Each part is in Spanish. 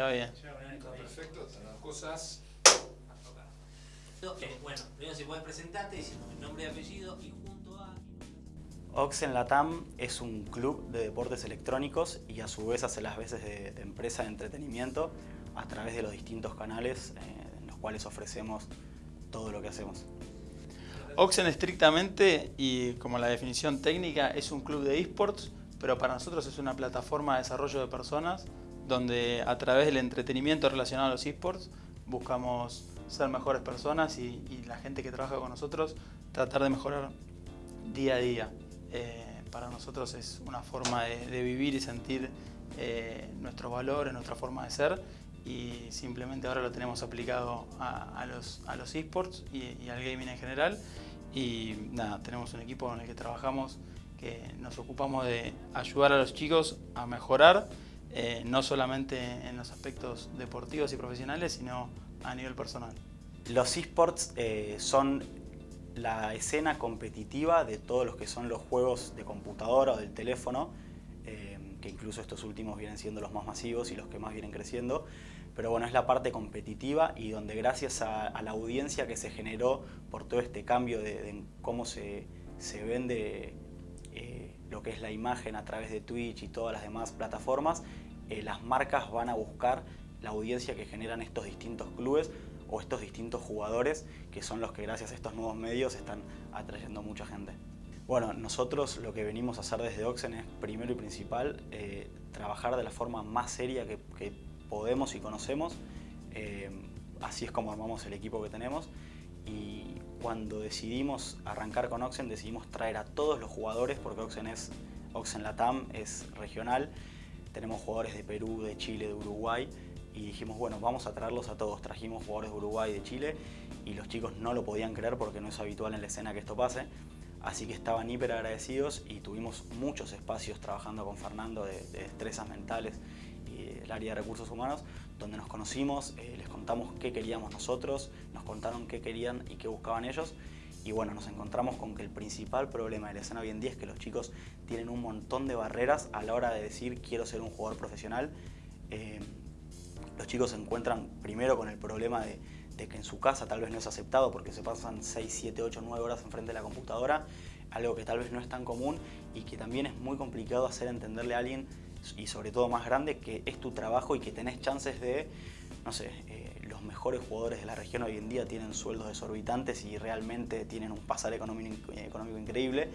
Va bien. Perfecto, las cosas. Bueno, primero si puedes presentarte diciendo el nombre y apellido y junto a... Oxen Latam es un club de deportes electrónicos y a su vez hace las veces de, de empresa de entretenimiento a través de los distintos canales eh, en los cuales ofrecemos todo lo que hacemos. Oxen estrictamente y como la definición técnica es un club de esports, pero para nosotros es una plataforma de desarrollo de personas donde a través del entretenimiento relacionado a los esports buscamos ser mejores personas y, y la gente que trabaja con nosotros tratar de mejorar día a día. Eh, para nosotros es una forma de, de vivir y sentir eh, nuestros valores, nuestra forma de ser y simplemente ahora lo tenemos aplicado a, a los, a los esports y, y, al gaming en general y nada, tenemos un equipo en el que trabajamos que nos ocupamos de ayudar a los chicos a mejorar eh, no solamente en los aspectos deportivos y profesionales sino a nivel personal. Los esports eh, son la escena competitiva de todos los que son los juegos de computadora o del teléfono, eh, que incluso estos últimos vienen siendo los más masivos y los que más vienen creciendo, pero bueno, es la parte competitiva y donde gracias a, a la audiencia que se generó por todo este cambio de, de cómo se, se vende lo que es la imagen a través de Twitch y todas las demás plataformas, eh, las marcas van a buscar la audiencia que generan estos distintos clubes o estos distintos jugadores que son los que gracias a estos nuevos medios están atrayendo mucha gente. Bueno, nosotros lo que venimos a hacer desde Oxen es primero y principal eh, trabajar de la forma más seria que, podemos y conocemos. Eh, así es como armamos el equipo que tenemos y cuando decidimos arrancar con Oxen decidimos traer a todos los jugadores porque Oxen es Oxen Latam, es regional. Tenemos jugadores de Perú, de Chile, de Uruguay y dijimos, bueno, vamos a traerlos a todos. Trajimos jugadores de Uruguay de Chile y los chicos no lo podían creer porque no es habitual en la escena que esto pase. Así que estaban hiper agradecidos y tuvimos muchos espacios trabajando con Fernando de, de destrezas mentales y el área de recursos humanos, donde nos conocimos, eh, les contamos qué queríamos nosotros, nos contaron qué querían y qué buscaban ellos. Y bueno, nos encontramos con que el principal problema de la escena hoy en día es que los chicos tienen un montón de barreras a la hora de decir quiero ser un jugador profesional. Eh, los chicos se encuentran primero con el problema de, de, que en su casa tal vez no es aceptado porque se pasan 6, 7, 8, 9 horas enfrente de la computadora, algo que tal vez no es tan común y que también es muy complicado hacer entenderle a alguien y sobre todo más grande que es tu trabajo y que tenés chances de, no sé, eh, los mejores jugadores de la región hoy en día tienen sueldos desorbitantes y realmente tienen un pasar económico, económico increíble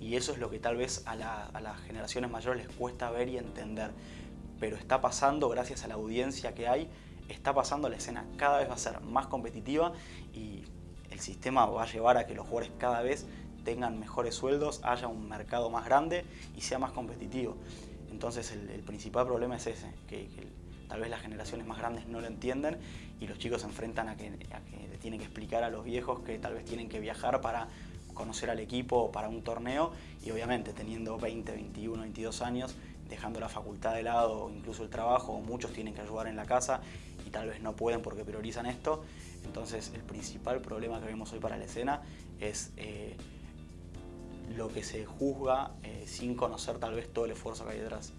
y eso es lo que tal vez a, la, a las generaciones mayores les cuesta ver y entender pero está pasando gracias a la audiencia que hay, está pasando la escena cada vez va a ser más competitiva y el sistema va a llevar a que los jugadores cada vez tengan mejores sueldos, haya un mercado más grande y sea más competitivo. Entonces el, principal problema es ese, que, tal vez las generaciones más grandes no lo entienden y los chicos se enfrentan a que, le tienen que explicar a los viejos que tal vez tienen que viajar para conocer al equipo para un torneo y obviamente teniendo 20, 21, 22 años dejando la facultad de lado o incluso el trabajo, muchos tienen que ayudar en la casa y tal vez no pueden porque priorizan esto. Entonces el principal problema que vemos hoy para la escena es eh, lo que se juzga eh, sin conocer tal vez todo el esfuerzo que hay detrás.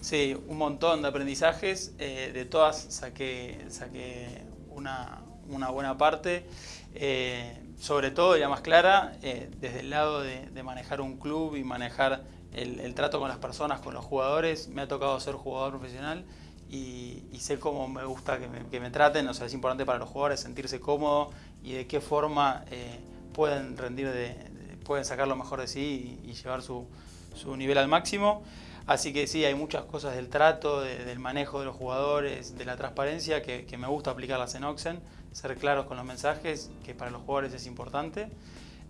Sí, un montón de aprendizajes, eh, de todas saqué, saqué una, una buena parte, eh, sobre todo, ya más clara, desde el lado de, manejar un club y manejar el, el, trato con las personas, con los jugadores. Me ha tocado ser jugador profesional y, y sé cómo me gusta que me, traten. O sea, es importante para los jugadores sentirse cómodo y de qué forma pueden rendir, de, pueden sacar lo mejor de sí y, llevar su, su, nivel al máximo. Así que sí, hay muchas cosas del trato, de, del manejo de los jugadores, de la transparencia que, me gusta aplicarlas en Oxen, ser claros con los mensajes, que para los jugadores es importante.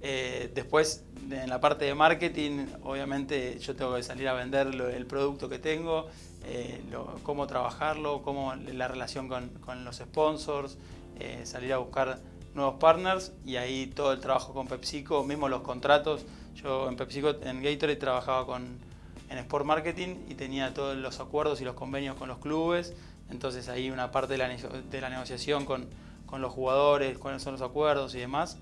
Eh, después, en la parte de marketing, obviamente yo tengo que salir a vender el producto que tengo, eh, cómo trabajarlo, cómo la relación con, con los sponsors, eh, salir a buscar nuevos partners y ahí todo el trabajo con PepsiCo, mismo los contratos. Yo en PepsiCo, en Gatorade trabajaba con, en Sport Marketing y tenía todos los acuerdos y los convenios con los clubes, entonces ahí una parte de la, de la negociación con, con los jugadores, cuáles son los acuerdos y demás.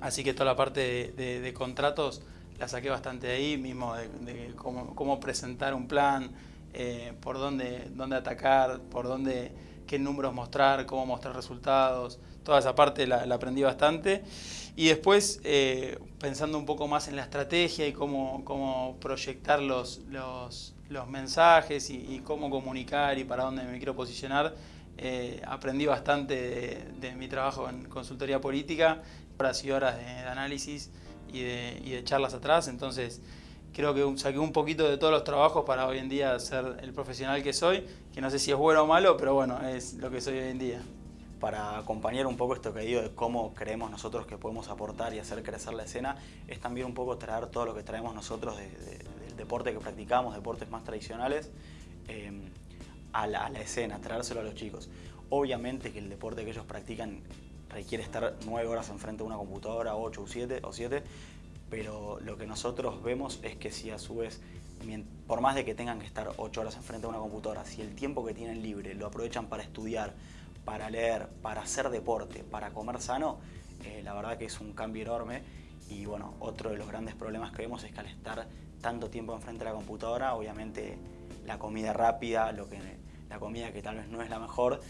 Así que toda la parte de, contratos la saqué bastante de ahí, mismo de, de cómo, cómo, presentar un plan, eh, por dónde, dónde atacar, por dónde, qué números mostrar, cómo mostrar resultados, toda esa parte la, aprendí bastante. Y después, eh, pensando un poco más en la estrategia y cómo, cómo proyectar los, los, mensajes y, cómo comunicar y para dónde me quiero posicionar, eh, aprendí bastante de, mi trabajo en consultoría política, horas y horas de, análisis y de, y de charlas atrás, entonces creo que saqué un poquito de todos los trabajos para hoy en día ser el profesional que soy, que no sé si es bueno o malo, pero bueno, es lo que soy hoy en día. Para acompañar un poco esto que digo de cómo creemos nosotros que podemos aportar y hacer crecer la escena, es también un poco traer todo lo que traemos nosotros del deporte que practicamos, deportes más tradicionales, em, a, la, a la escena, traérselo a los chicos. Obviamente que el deporte que ellos practican requiere estar nueve horas enfrente de una computadora, ocho o siete, o siete pero lo que nosotros vemos es que si a su vez, por más de que tengan que estar 8 horas enfrente de una computadora, si el tiempo que tienen libre lo aprovechan para estudiar, para leer, para hacer deporte, para comer sano, eh, la verdad que es un cambio enorme y bueno, otro de los grandes problemas que vemos es que al estar tanto tiempo enfrente de la computadora, obviamente la comida rápida, lo que, la comida que tal vez no es la mejor,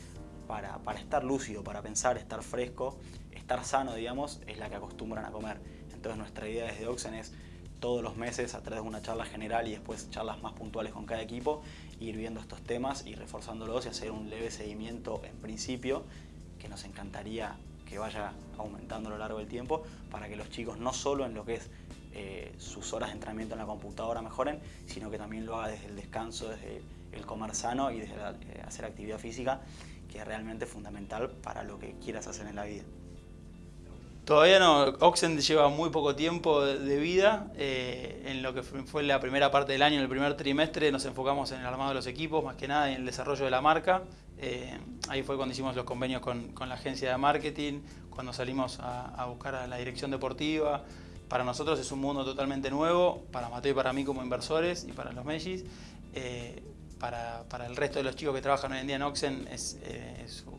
para, para estar lúcido, para pensar, estar fresco, estar sano, digamos, es la que acostumbran a comer. Entonces nuestra idea desde Oxen es todos los meses a través de una charla general y después charlas más puntuales con cada equipo, ir viendo estos temas y reforzándolos y hacer un leve seguimiento en principio, que nos encantaría que vaya aumentando a lo largo del tiempo, para que los chicos no solo en lo que es eh, sus horas de entrenamiento en la computadora mejoren, sino que también lo haga desde el descanso, desde el comer sano y desde eh, hacer actividad física, que es realmente fundamental para lo que quieras hacer en la vida. Todavía no, Oxen lleva muy poco tiempo de vida. Eh, en lo que fue la primera parte del año, en el primer trimestre, nos enfocamos en el armado de los equipos, más que nada en el desarrollo de la marca. Eh, ahí fue cuando hicimos los convenios con, la agencia de marketing, cuando salimos a, buscar a la dirección deportiva. Para nosotros es un mundo totalmente nuevo, para Mateo y para mí como inversores y para los Mellis. Eh, para, el resto de los chicos que trabajan hoy en día en Oxen es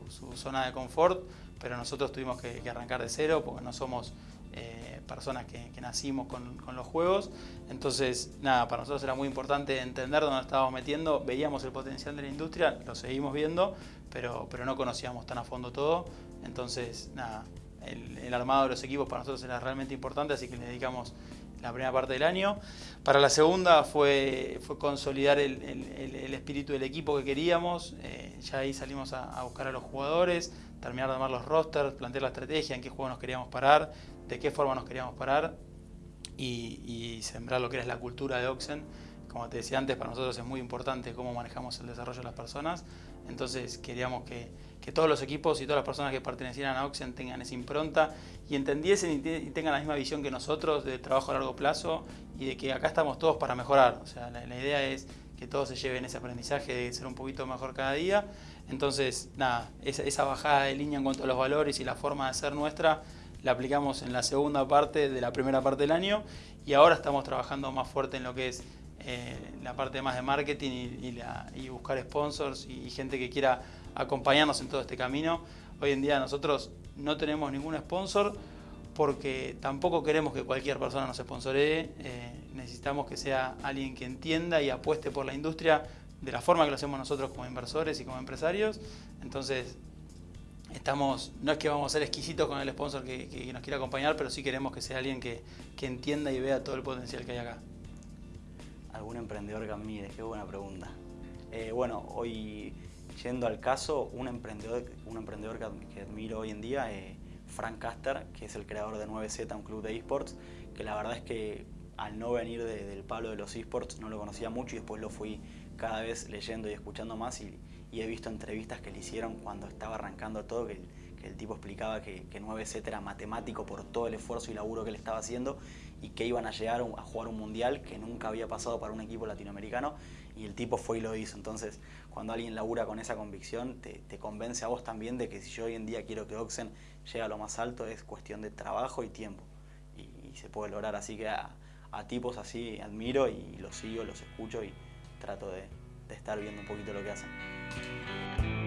su zona de confort pero nosotros tuvimos que, arrancar de cero porque no somos eh, personas que, nacimos con, los juegos. Entonces, nada, para nosotros era muy importante entender dónde estábamos metiendo, veíamos el potencial de la industria, lo seguimos viendo, pero, pero no conocíamos tan a fondo todo. Entonces, nada, el, armado de los equipos para nosotros era realmente importante, así que le dedicamos la primera parte del año. Para la segunda fue, fue consolidar el, espíritu del equipo que queríamos, eh, ya ahí salimos a buscar a los jugadores, terminar de armar los rosters, plantear la estrategia, en qué juego nos queríamos parar, de qué forma nos queríamos parar y, sembrar lo que era la cultura de Oxen. Como te decía antes, para nosotros es muy importante cómo manejamos el desarrollo de las personas. Entonces queríamos que, todos los equipos y todas las personas que pertenecieran a Oxen tengan esa impronta y entendiesen y, tengan la misma visión que nosotros de trabajo a largo plazo y de que acá estamos todos para mejorar. O sea, la idea es que todos se lleven ese aprendizaje de ser un poquito mejor cada día. Entonces, nada, esa, bajada de línea en cuanto a los valores y la forma de ser nuestra la aplicamos en la segunda parte de la primera parte del año y ahora estamos trabajando más fuerte en lo que es eh, la parte más de marketing y, buscar sponsors y, gente que quiera acompañarnos en todo este camino. Hoy en día nosotros no tenemos ningún sponsor porque tampoco queremos que cualquier persona nos sponsoree. Eh, necesitamos que sea alguien que entienda y apueste por la industria de la forma que lo hacemos nosotros como inversores y como empresarios. Entonces, estamos, no es que vamos a ser exquisitos con el sponsor que, nos quiera acompañar, pero sí queremos que sea alguien que, entienda y vea todo el potencial que hay acá. ¿Algún emprendedor que admire? Qué buena pregunta. Eh, bueno, hoy yendo al caso, un emprendedor, un emprendedor que, admiro hoy en día es Frank Caster, que es el creador de 9Z, un club de esports, que la verdad es que al no venir del palo de los esports no lo conocía mucho y después lo fui cada vez leyendo y escuchando más y, he visto entrevistas que le hicieron cuando estaba arrancando todo, que el, tipo explicaba que, que 9Z era matemático por todo el esfuerzo y laburo que le estaba haciendo y que iban a llegar a jugar un mundial que nunca había pasado para un equipo latinoamericano y el tipo fue y lo hizo. Entonces, cuando alguien labura con esa convicción, te, convence a vos también de que si yo hoy en día quiero que Oxen llegue a lo más alto, es cuestión de trabajo y tiempo. Y, se puede lograr, así que a, a tipos así admiro y los sigo, los escucho y trato de, estar viendo un poquito lo que hacen.